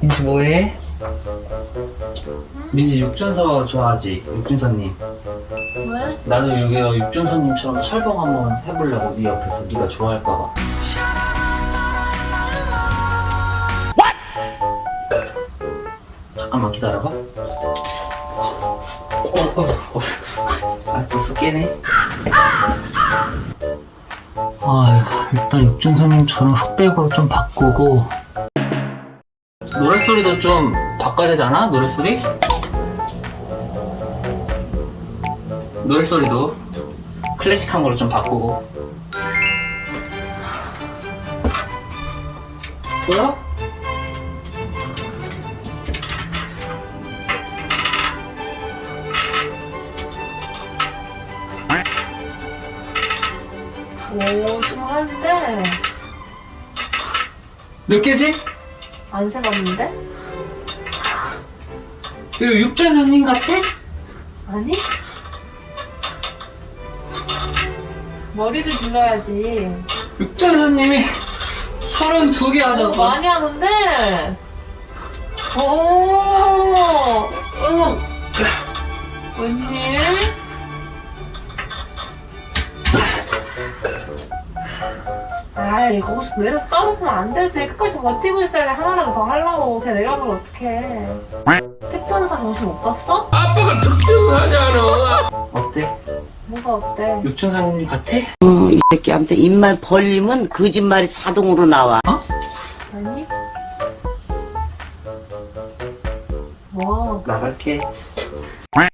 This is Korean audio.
민지 뭐해? 민지 육준서 좋아하지? 육준서님 왜? 나도 여기 육준서님처럼 철봉 한번 해보려고 네 옆에서 네가 좋아할까봐 잠깐만 기다려봐 어, 어, 어. 아 벌써 깨네 아 일단 육준서님처럼 흑백으로 좀 바꾸고 노랫소리도 좀 바꿔야 되지 않아? 노랫소리? 노랫소리도 클래식한 걸로 좀 바꾸고 보여? 오, 좀 하는데 몇 개지? 안 세봤는데? 이거 육준서님 같아? 아니? 머리를 길러야지. 육준서님이 32개 오, 하셨거든 많이 하는데? 오, 아이, 거기서 내려서 떨어지면 안 되지. 끝까지 버티고 있어야 돼. 하나라도 더 하려고. 그냥 내려가면 어떡해. 택전사 정신 못 봤어? 아빠가 특징하잖아. 어때? 뭐가 어때? 육준서님 같아? 어, 이 새끼한테 입만 벌리면 거짓말이 자동으로 나와. 아니? 뭐? 나갈게